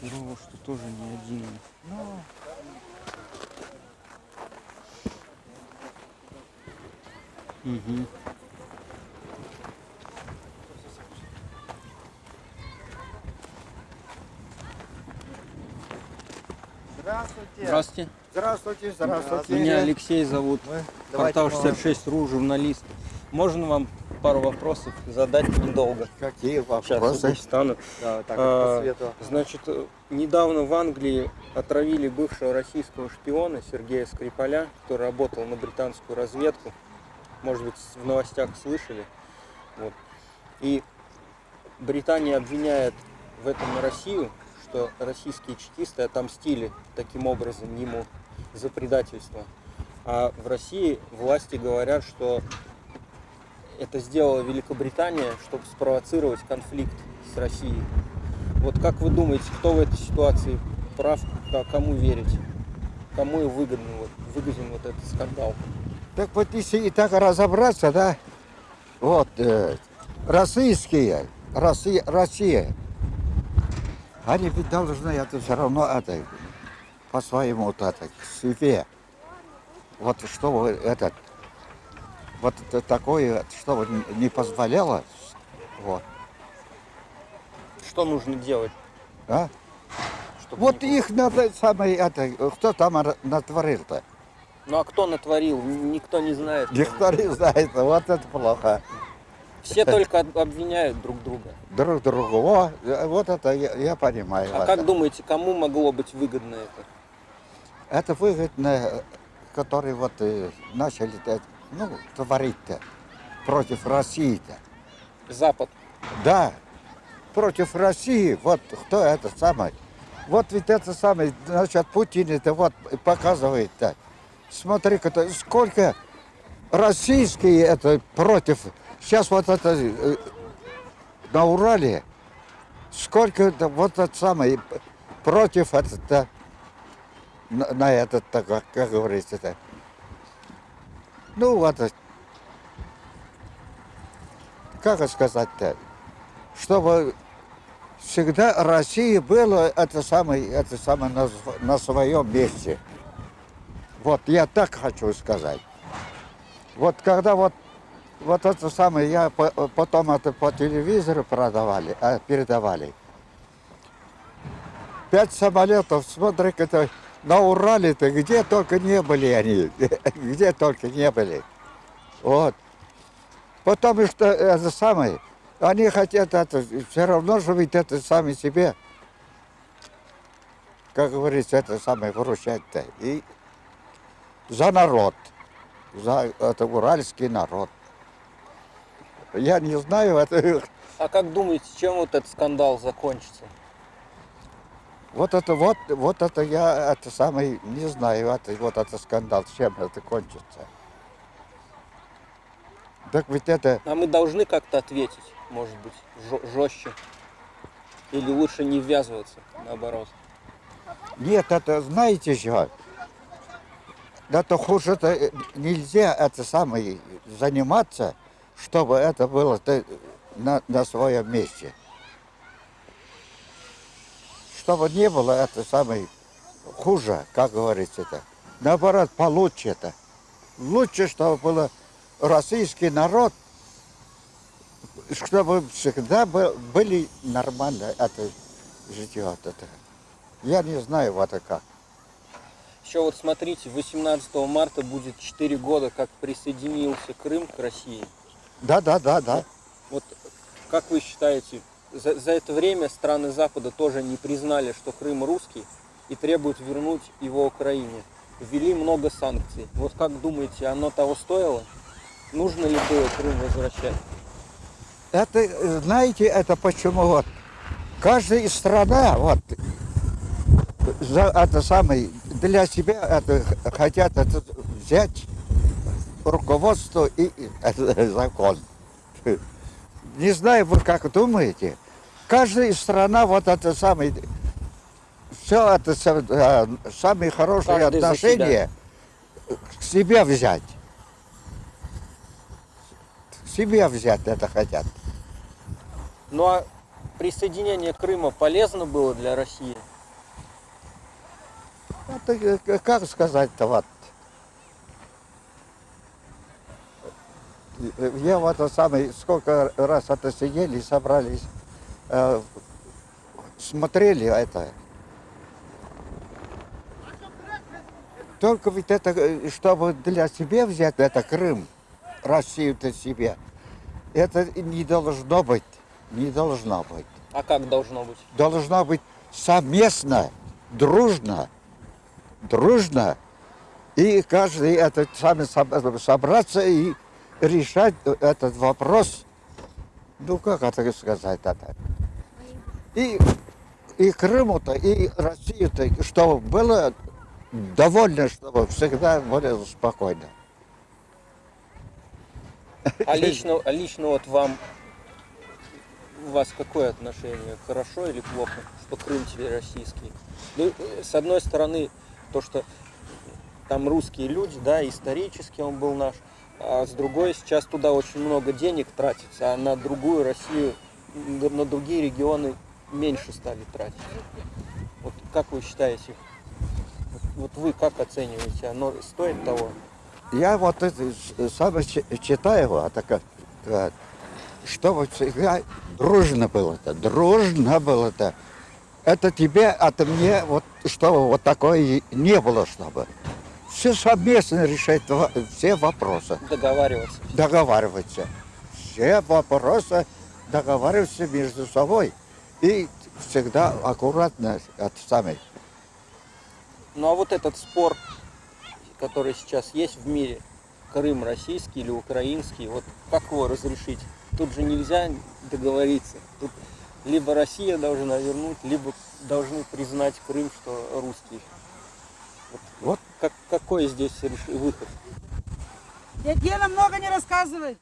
Херово, что тоже не один. Ну, Угу. здравствуйте. Здравствуйте. Здравствуйте, здравствуйте. Меня Алексей зовут. Мы- Портал мы вам- 66.ру, журналист. Можно вам пару вопросов задать недолго? Какие Сейчас вопросы? стану. Да, так, А, по свету. Значит, э, недавно в Англии отравили бывшего российского шпиона Сергея Скрипаля, который работал на британскую разведку. Может быть, в новостях слышали. Вот. И Британия обвиняет в этом Россию, что российские чекисты отомстили таким образом ему за предательство. А в России власти говорят, что это сделала Великобритания, чтобы спровоцировать конфликт с Россией. Вот как вы думаете, кто в этой ситуации прав, кому верить? Кому и выгодно, вот, выгоден вот этот скандал? Так вот, если и так разобраться, да, вот, э, российские, Россия, Россия, они ведь должны это все равно это, по своему вот это, к себе. Вот чтобы этот, вот такое, чтобы не позволяло, вот, Что нужно делать? а? чтобы Вот не- их надо самое, это, кто там натворил-то? Ну а кто натворил? Никто не знает. Никто не знает, вот это плохо. Все только об- обвиняют друг друга. Друг другу, О, э, вот это я, я понимаю. А это. как думаете, кому могло быть выгодно это? Это выгодно, э, которые вот э, начали, ну, творить-то против России-то. Запад. Да, против России, вот кто это самый. Вот ведь это самый, значит, Путин это вот показывает-то. Смотри-ка, то сколько российские это против. Сейчас вот это э, на Урале, сколько это вот это самое против это на, на этот, так, как, как говорится, это. Ну вот, как сказать-то, чтобы всегда Россия была это самое, это самое на, на своем месте. Вот я так хочу сказать. Вот когда вот вот это самое, я по- потом это по телевизору продавали, а, передавали. Пять самолетов, смотри, это на Урале-то, где только не были они, где только не были. Вот. Потому что это самое, они хотят это, все равно же ведь это сами себе, как говорится, это самое выручать-то. И за народ, за это уральский народ. Я не знаю, это, А как думаете, чем вот этот скандал закончится? Вот это вот, вот это я, это самый, не знаю, это, вот это скандал, чем это кончится. Так ведь это, А мы должны как-то ответить, может быть, жестче. Или лучше не ввязываться, наоборот. Нет, это знаете что? Это хуже это нельзя это самое заниматься, чтобы это было ты на, на своем месте. Чтобы не было это самое хуже, как говорится это. Наоборот, получше это. Лучше, чтобы было российский народ, чтобы всегда бы- были нормально это житье. вот Это. Я не знаю, вот это как. Еще вот смотрите, 18 марта будет 4 года, как присоединился Крым к России. Да, да, да, да. Вот как вы считаете, за, за это время страны Запада тоже не признали, что Крым русский и требуют вернуть его Украине. Ввели много санкций. Вот как думаете, оно того стоило? Нужно ли было Крым возвращать? Это, знаете, это почему вот каждая страна вот за это самое для себя это хотят это взять руководство и это закон. Не знаю, вы как думаете? Каждая страна вот это самое все это э, самые хорошие Каждый отношения к себе взять. К себе взять это хотят. Ну а присоединение Крыма полезно было для России? Это, э, как сказать-то вот. Э, Я вот это самый, сколько раз это сидели, собрались, э, смотрели это. Только ведь это, э, чтобы для себя взять, это Крым, Россию-то себе, это не должно быть, не должно быть. А как должно быть? должно быть совместно, дружно, дружно, и каждый этот сами соб- собраться и решать этот вопрос. Ну, как это сказать это? И, и Крыму-то, и Россию-то, чтобы было довольно, чтобы всегда было спокойно. А лично, а лично вот вам, у вас какое отношение? Хорошо или плохо, что Крым теперь российский? Ну, э, с одной стороны, то, что там русские люди, да, исторически он был наш, а с другой, сейчас туда очень много денег тратится, а на другую Россию, на другие регионы меньше стали тратить. Вот как вы считаете, вот, вы как оцениваете, оно стоит того? Я вот это сам чи- читаю, а так как, чтобы всегда дружно было-то, дружно было-то. Это тебе, это мне, вот, чтобы вот такое не было, чтобы. Все совместно решать все вопросы, Договариваться. договариваться. Все вопросы договариваться между собой. И всегда аккуратно от самой. Ну а вот этот спор, который сейчас есть в мире, Крым российский или украинский, вот как его разрешить? Тут же нельзя договориться. Тут либо Россия должна вернуть, либо должны признать Крым, что русский. Вот, Вот как, какой здесь выход? Дядь Гена много не рассказывает.